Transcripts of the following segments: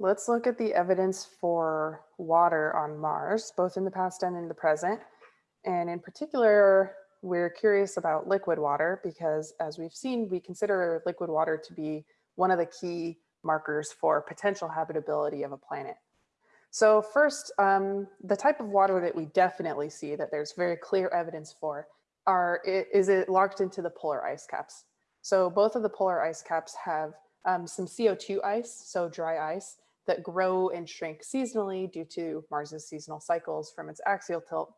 let's look at the evidence for water on Mars, both in the past and in the present. And in particular, we're curious about liquid water because as we've seen, we consider liquid water to be one of the key markers for potential habitability of a planet. So first, um, the type of water that we definitely see that there's very clear evidence for are, is it locked into the polar ice caps. So both of the polar ice caps have um, some CO2 ice, so dry ice, that grow and shrink seasonally due to Mars's seasonal cycles from its axial tilt.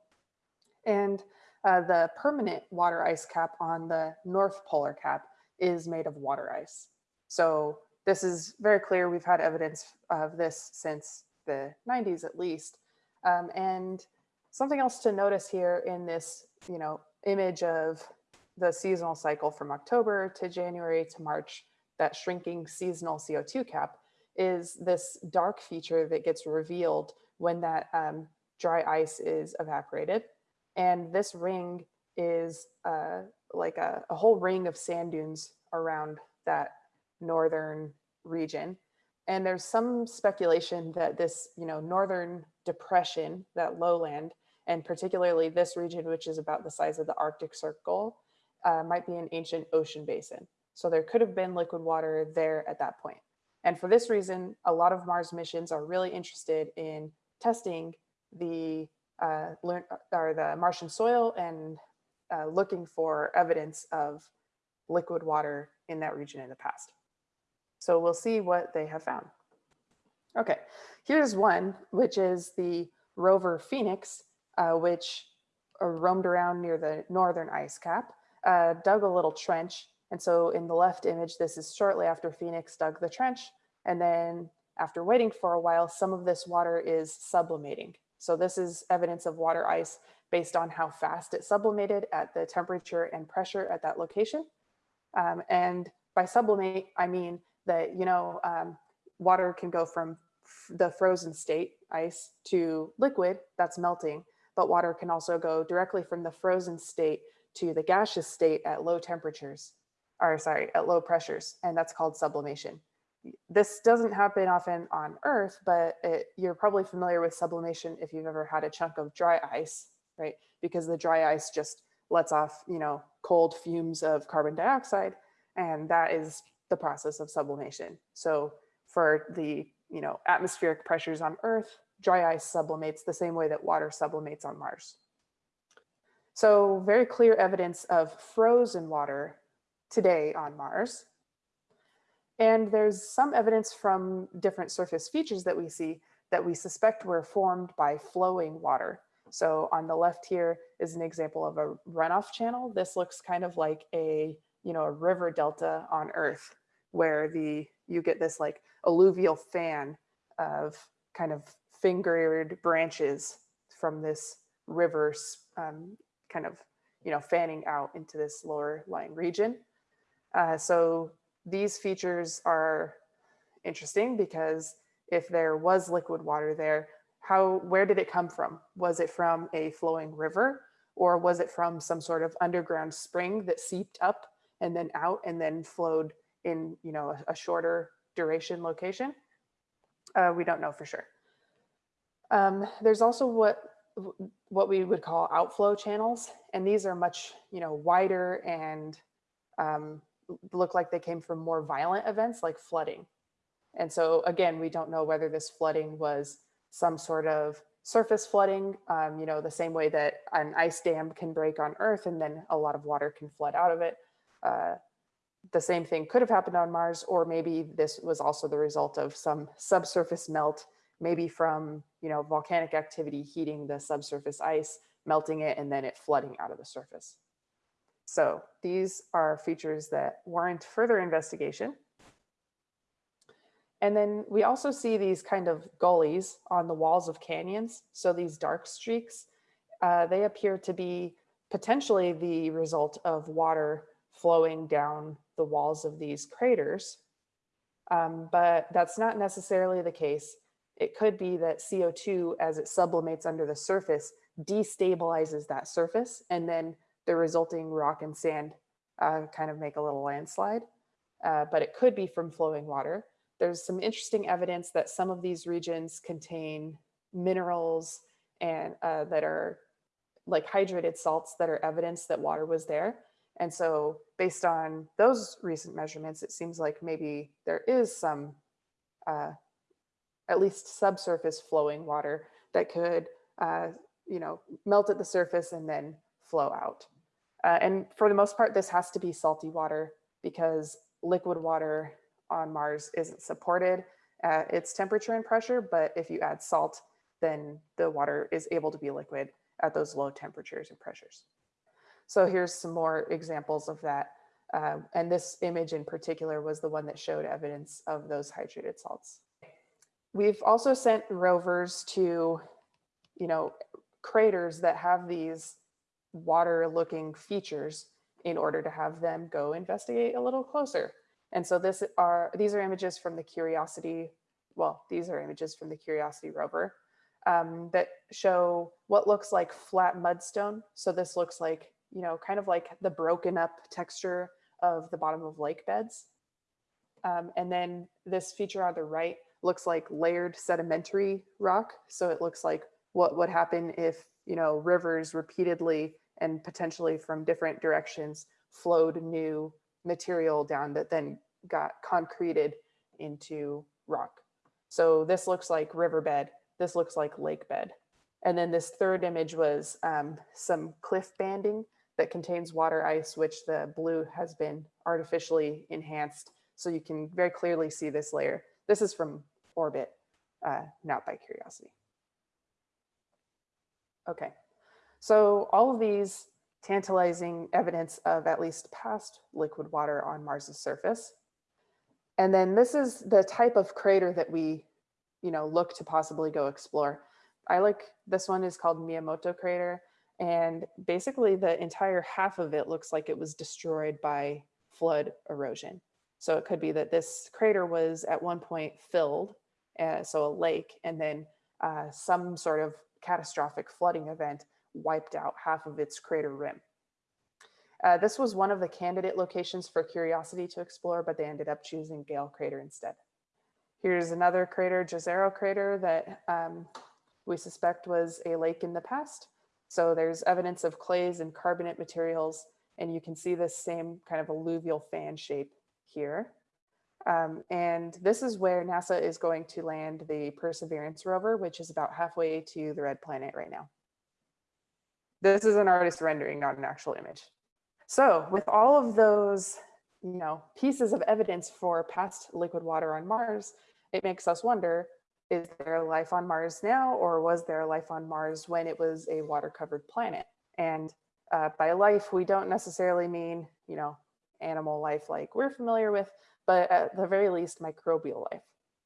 And uh, the permanent water ice cap on the north polar cap is made of water ice. So this is very clear. We've had evidence of this since the 90s at least. Um, and something else to notice here in this, you know, image of the seasonal cycle from October to January to March, that shrinking seasonal CO2 cap is this dark feature that gets revealed when that um, dry ice is evaporated. And this ring is uh, like a, a whole ring of sand dunes around that northern region. And there's some speculation that this, you know, northern depression, that lowland, and particularly this region, which is about the size of the Arctic Circle, uh, might be an ancient ocean basin. So there could have been liquid water there at that point. And for this reason, a lot of Mars missions are really interested in testing the uh, or the Martian soil and uh, looking for evidence of liquid water in that region in the past. So we'll see what they have found. Okay, here's one, which is the rover Phoenix, uh, which uh, roamed around near the northern ice cap, uh, dug a little trench. And so in the left image, this is shortly after Phoenix dug the trench. And then after waiting for a while, some of this water is sublimating. So this is evidence of water ice based on how fast it sublimated at the temperature and pressure at that location. Um, and by sublimate, I mean that, you know, um, water can go from the frozen state, ice, to liquid, that's melting, but water can also go directly from the frozen state to the gaseous state at low temperatures, or sorry, at low pressures, and that's called sublimation. This doesn't happen often on Earth, but it, you're probably familiar with sublimation if you've ever had a chunk of dry ice, right? Because the dry ice just lets off, you know, cold fumes of carbon dioxide, and that is the process of sublimation. So for the you know atmospheric pressures on Earth, dry ice sublimates the same way that water sublimates on Mars. So very clear evidence of frozen water today on Mars. And there's some evidence from different surface features that we see that we suspect were formed by flowing water. So on the left here is an example of a runoff channel. This looks kind of like a, you know, a river delta on Earth where the you get this like alluvial fan of kind of fingered branches from this river um, kind of you know fanning out into this lower lying region. Uh, so these features are interesting because if there was liquid water there, how where did it come from? Was it from a flowing river or was it from some sort of underground spring that seeped up and then out and then flowed in you know a, a shorter duration location. Uh, we don't know for sure. Um, there's also what what we would call outflow channels, and these are much you know wider and um, look like they came from more violent events like flooding. And so again, we don't know whether this flooding was some sort of surface flooding, um, you know, the same way that an ice dam can break on Earth and then a lot of water can flood out of it. Uh, the same thing could have happened on Mars, or maybe this was also the result of some subsurface melt, maybe from you know volcanic activity heating the subsurface ice, melting it, and then it flooding out of the surface. So these are features that warrant further investigation. And then we also see these kind of gullies on the walls of canyons. So these dark streaks, uh, they appear to be potentially the result of water flowing down the walls of these craters. Um, but that's not necessarily the case. It could be that CO2, as it sublimates under the surface, destabilizes that surface, and then the resulting rock and sand uh, kind of make a little landslide. Uh, but it could be from flowing water. there's some interesting evidence that some of these regions contain minerals and uh, that are like hydrated salts that are evidence that water was there. And so based on those recent measurements, it seems like maybe there is some uh, at least subsurface flowing water that could, uh, you know, melt at the surface and then flow out. Uh, and for the most part, this has to be salty water because liquid water on Mars isn't supported at its temperature and pressure, but if you add salt, then the water is able to be liquid at those low temperatures and pressures. So here's some more examples of that. Uh, and this image in particular was the one that showed evidence of those hydrated salts. We've also sent rovers to, you know, craters that have these water looking features in order to have them go investigate a little closer. And so this are these are images from the Curiosity, well, these are images from the Curiosity rover um, that show what looks like flat mudstone. So this looks like, you know, kind of like the broken up texture of the bottom of lake beds. Um, and then this feature on the right looks like layered sedimentary rock. So it looks like what would happen if, you know, rivers repeatedly and potentially from different directions flowed new material down that then got concreted into rock. So this looks like riverbed. This looks like lake bed. And then this third image was um, some cliff banding that contains water ice, which the blue has been artificially enhanced. So you can very clearly see this layer. This is from orbit, uh, not by curiosity. Okay, so all of these tantalizing evidence of at least past liquid water on Mars's surface. And then this is the type of crater that we, you know, look to possibly go explore. I like, this one is called Miyamoto crater. And basically the entire half of it looks like it was destroyed by flood erosion. So it could be that this crater was at one point filled, uh, so a lake, and then uh, some sort of catastrophic flooding event wiped out half of its crater rim. Uh, this was one of the candidate locations for Curiosity to explore, but they ended up choosing Gale Crater instead. Here's another crater, Jezero Crater, that um, we suspect was a lake in the past. So there's evidence of clays and carbonate materials, and you can see this same kind of alluvial fan shape here. Um, and this is where NASA is going to land the Perseverance rover, which is about halfway to the red planet right now. This is an artist rendering, not an actual image. So with all of those, you know, pieces of evidence for past liquid water on Mars, it makes us wonder, is there life on Mars now, or was there life on Mars when it was a water covered planet? And uh, by life, we don't necessarily mean, you know, animal life like we're familiar with, but at the very least, microbial life.